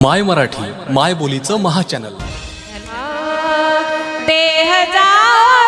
माय मराठी माय बोलीचं महाचॅनल देह जाओ